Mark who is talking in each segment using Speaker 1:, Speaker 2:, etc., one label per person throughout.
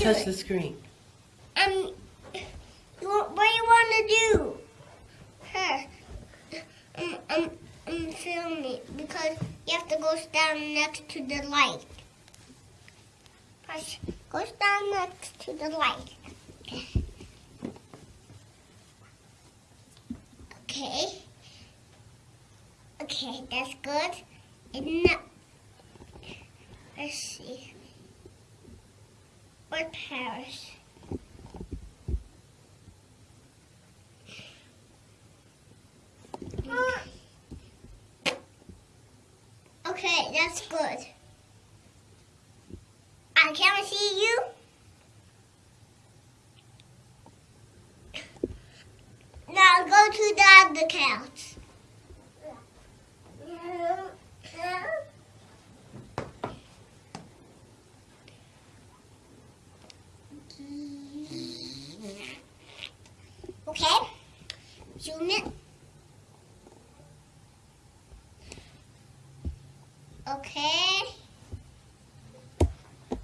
Speaker 1: do
Speaker 2: touch
Speaker 1: it.
Speaker 2: the screen.
Speaker 1: Um, what do you want to do? Huh? Um, um, um, film me because you have to go stand next to the light. Push. Go stand next to the light. Okay. Okay, that's good. And now, let's see. What Paris? Okay, that's good. I can't see you. Now go to the other couch. Okay, zoom it. Okay.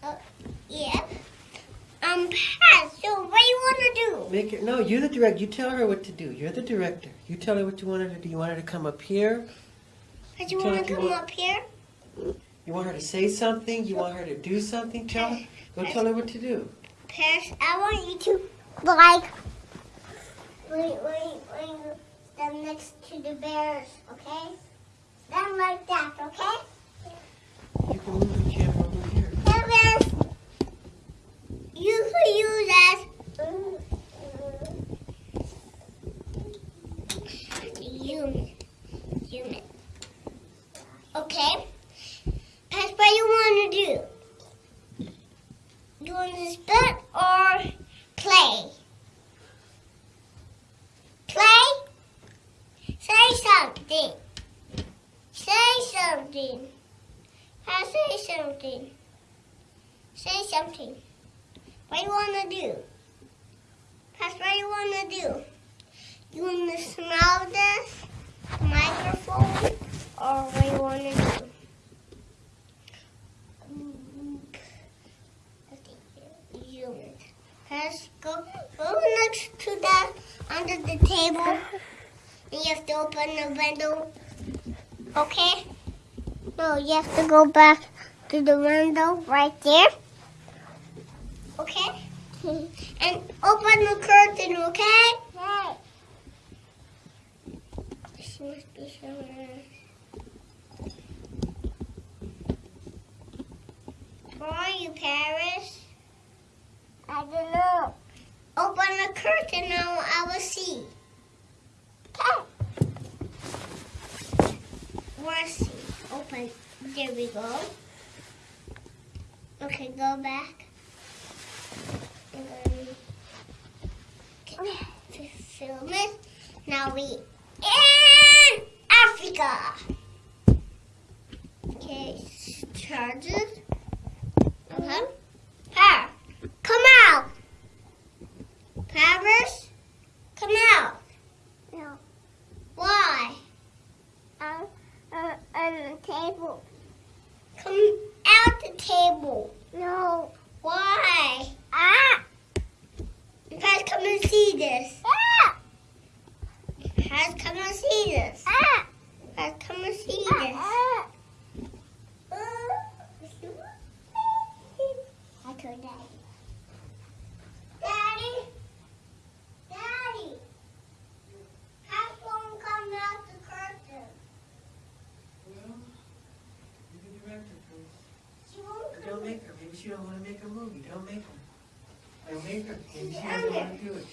Speaker 1: Uh, yeah. Um, Pat, so what do you want to do?
Speaker 2: Make it. No, you're the director. You tell her what to do. You're the director. You tell her what you want her to do. You want her to come up here.
Speaker 1: Pat, you
Speaker 2: Tell
Speaker 1: want
Speaker 2: her
Speaker 1: to come
Speaker 2: want-
Speaker 1: up here?
Speaker 2: You want her to say something. You want her to do something. Tell her. Go tell her what to do.
Speaker 1: Paris, I want you to, like, wait, wait, wait, stand next to the bears, okay? Stand like that, okay? Okay. That's what you want to do. You want to spit or play? Say something. Say something. I say something. Say something. What do you want to do? That's what you want to do. You want to smell this microphone or what you want to do? Let's go, go next to the under the table. And you have to open the window. Okay? No, you have to go back to the window right there. Okay? And open the curtain, okay? Right. She must be somewhere. Where are you, Paris? I don't know. Open the curtain now I will see. Okay. Where's see? Open. There we go. Okay, go back. Okay, film it. Now we in Africa. Okay, charge it. Uh-huh. Par, come out. Paris, come out. No. Why? Uh, uh, on the table. Come out the table. No. Why? Ah. Guys, come and see this. Ah. Guys, come and see this. Ah. Guys, come this. I told Daddy. Daddy. Daddy. How come come out the curtain?
Speaker 2: Well, you're the director, please.
Speaker 1: She won't come.
Speaker 2: Don't make her. Maybe she don't want to make a movie. Don't make her. Don't make her. Maybe she
Speaker 1: She's
Speaker 2: doesn't want to do it.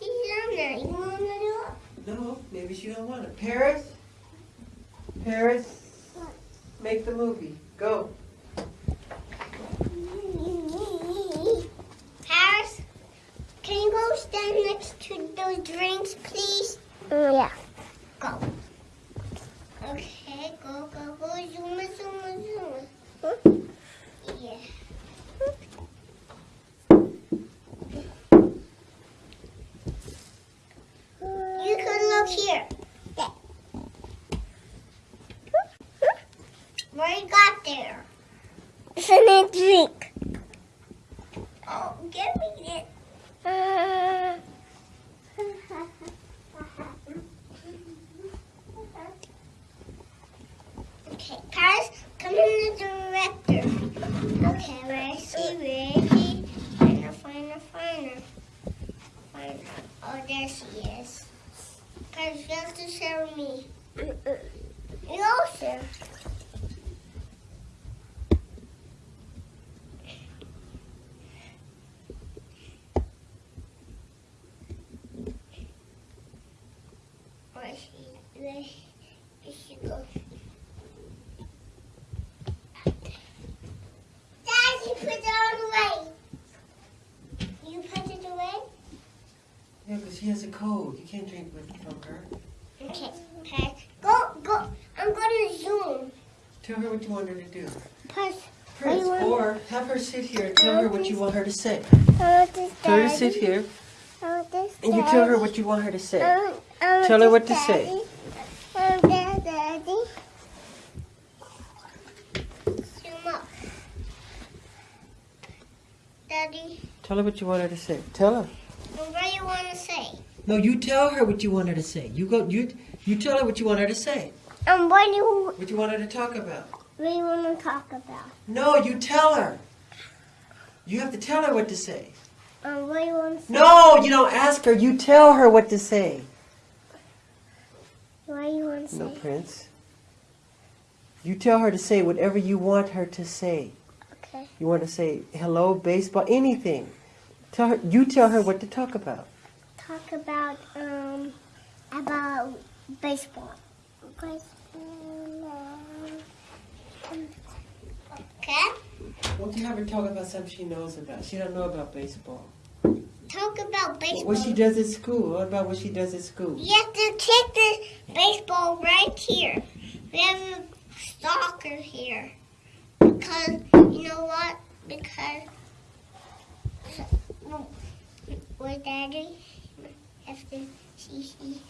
Speaker 1: She's on. You want to do it?
Speaker 2: No, maybe she don't want it. Paris. Paris. Make the movie. Go.
Speaker 1: Paris, can you go stand next to those drinks, please? Oh, yeah. Go. Okay, go, go, go. Zoom zoom zoom it. Yeah. You can look here. What you got there? It's a drink. Oh, give me it. Uh, Paris, come in the director. Okay, where is he? Where is he? Find. Oh, there she is. Paris, you have to show me. You also. Where is she? Where did she go? Dad, you put it all away. You put it away?
Speaker 2: Yeah, because she has a cold. You can't drink with from her.
Speaker 1: Okay, okay. Go, go. I'm going to zoom.
Speaker 2: Tell her what you want her to do.
Speaker 1: Press.
Speaker 2: Prince, or have her sit here and tell her what you want her to say. Tell her to sit here and you tell her what you want her to say.
Speaker 1: I want- I want
Speaker 2: Tell her what to say.
Speaker 1: daddy. Want that daddy. Zoom. Daddy,
Speaker 2: Tell her what you want her to say. Tell her.
Speaker 1: what do you want to say?
Speaker 2: No, you tell her what you want her to say. You go. You you tell her what you want her to say.
Speaker 1: Um, what do you,
Speaker 2: What you want her to talk about.
Speaker 1: what do you want to talk about?
Speaker 2: No, you tell her. You have to tell her what to say.
Speaker 1: Um, what do you want to say?
Speaker 2: No, you don't ask her. You tell her what to say.
Speaker 1: What do you want to say?
Speaker 2: No, Prince. You tell her to say whatever you want her to say.
Speaker 1: Okay.
Speaker 2: You want to say hello, baseball, anything. Tell her. You tell her what to talk about.
Speaker 1: Talk about, um, about baseball. Baseball. Okay.
Speaker 2: Won't you have her talk about something she knows about? She don't know about baseball.
Speaker 1: Talk about baseball.
Speaker 2: What she does at school. What about what she does at school?
Speaker 1: You have to take the baseball right here. We have a stalker here. Because, you know what? Because, with daddy, have to see, see,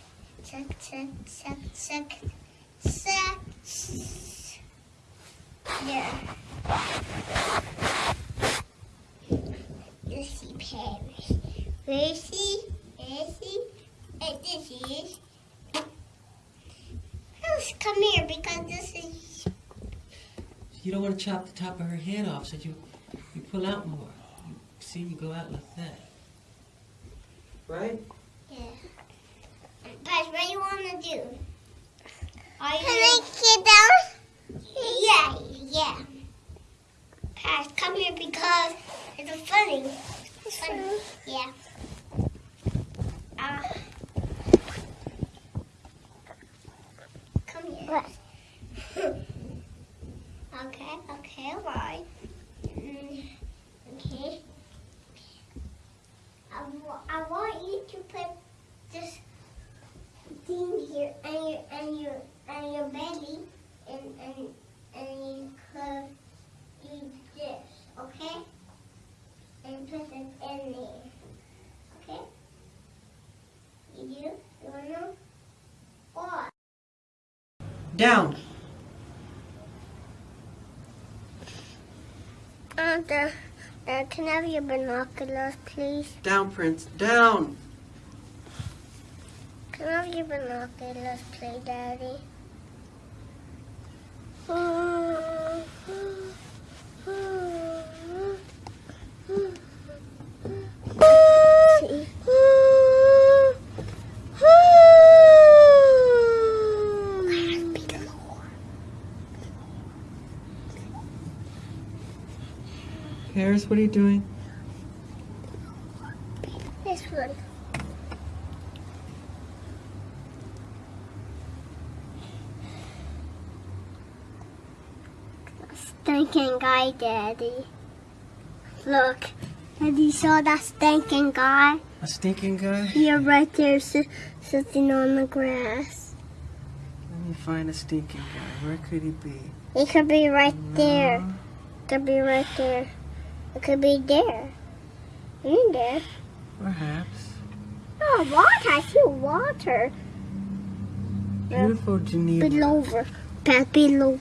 Speaker 1: suck, suck, suck, suck, suck. There. You see Paris. Where is he? Where is he? And this is. Let's come here because this is.
Speaker 2: You don't want to chop the top of her head off, so you you pull out more. You, see, you go out like that. Right?
Speaker 1: Guys, what do you want to do? Are you Can I get down? Yeah, yeah. Pass, come here because it's funny. It's funny. Yeah. Uh, come here. okay, okay, all right. Mm, okay. I, I want you to put here and your and your and your belly and and and you could do this, okay? And put it in there. Okay? You do? You wanna know? What?
Speaker 2: Down.
Speaker 1: Uh, the, uh, can I have your binoculars, please?
Speaker 2: Down, Prince. Down.
Speaker 1: Can I have your binoculars, play, Daddy? See?
Speaker 2: Paris, what are you doing?
Speaker 1: This one. Stinking guy, Daddy. Look, Daddy saw that stinking guy.
Speaker 2: A stinking guy?
Speaker 1: You're right there si- sitting on the grass.
Speaker 2: Let me find a stinking guy. Where could he be?
Speaker 1: He could be right there.
Speaker 2: No.
Speaker 1: Could be right there. It could be there. In there.
Speaker 2: Perhaps.
Speaker 1: Oh, water. I see water.
Speaker 2: Beautiful Geneva.
Speaker 1: Over. Pat bill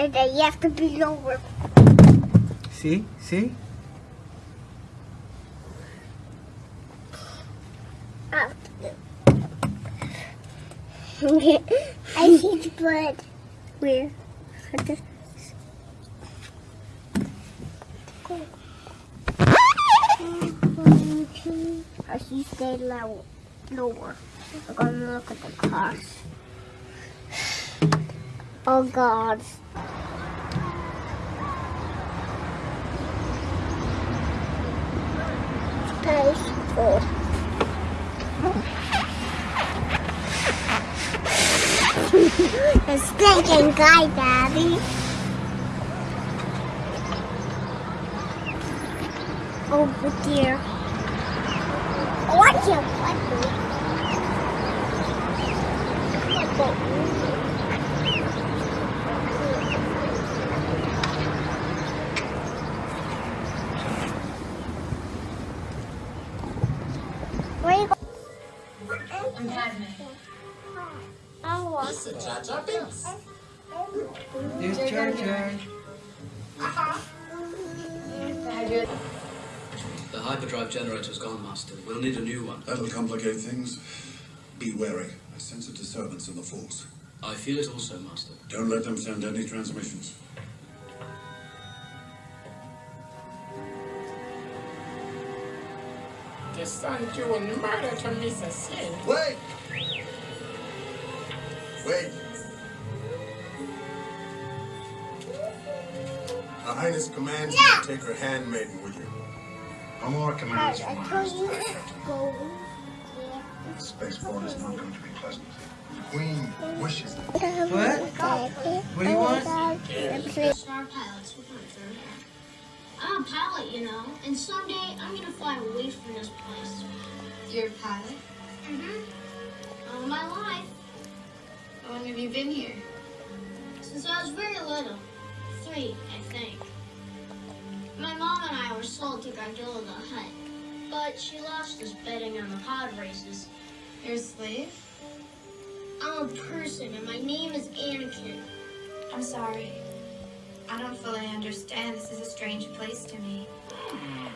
Speaker 1: and then you have to be lower.
Speaker 2: See? See?
Speaker 1: Up. I see the blood. Where? I see stay low, lower. I'm gonna look at the cars. Oh God. The stinking guy, Daddy. Oh dear. Watch your Where you go? I want
Speaker 3: Listen, Jar Jar Binks.
Speaker 2: There's Jar Jar.
Speaker 4: The hyperdrive generator's gone, Master. We'll need a new one.
Speaker 5: That'll complicate things. Be wary. I sense a disturbance in the force.
Speaker 4: I feel it also, Master.
Speaker 5: Don't let them send any transmissions.
Speaker 3: The son doing murder to Mrs. Sin.
Speaker 5: Wait! Wait! Her Highness commands you to take her handmaiden with you.
Speaker 6: No more commands
Speaker 1: I
Speaker 6: from
Speaker 1: told
Speaker 6: us.
Speaker 1: you to go.
Speaker 6: Spaceport is not going to be pleasant. The Queen wishes it.
Speaker 2: What? What do you want?
Speaker 7: Star pilots will come through here. I'm a pilot, you know, and someday I'm gonna fly away from this place.
Speaker 8: You're a pilot?
Speaker 7: Mm-hmm. All my life,
Speaker 8: How long have you been here?
Speaker 7: since I was very little. Three, I think. My mom and I were sold to Gardulla the Hutt, but she lost us betting on the pod races.
Speaker 8: You're a slave?
Speaker 7: I'm a person, and my name is Anakin.
Speaker 8: I'm sorry. I don't fully understand. This is a strange place to me. Hmm.